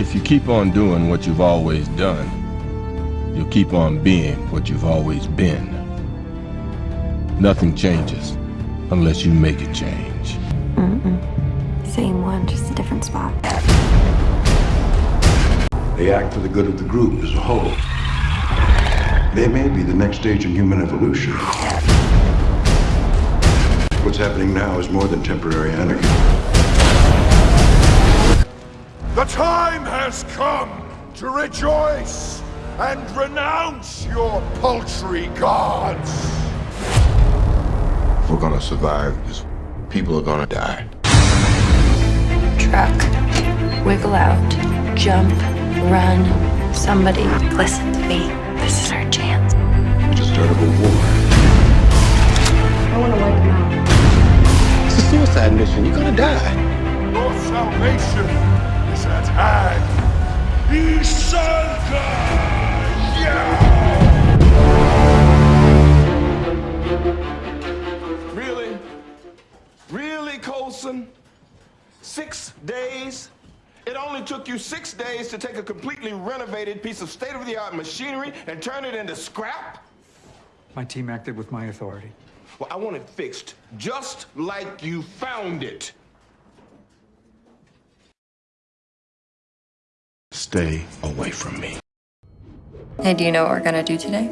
If you keep on doing what you've always done, you'll keep on being what you've always been. Nothing changes unless you make it change. Mm-mm. Same one, just a different spot. They act for the good of the group as a whole. They may be the next stage in human evolution. What's happening now is more than temporary anarchy. The time has come to rejoice and renounce your paltry gods. If we're gonna survive this, people are gonna die. Truck. Wiggle out. Jump. Run. Somebody, listen to me. This is our chance. We just started a war. I want to wipe them out. It's a suicide mission. You're gonna die. Your salvation is at hand. Isanka! Really? Really, Colson? Six days? It only took you six days to take a completely renovated piece of state-of-the-art machinery and turn it into scrap? My team acted with my authority. Well, I want it fixed just like you found it. Stay away from me. Hey, do you know what we're gonna do today?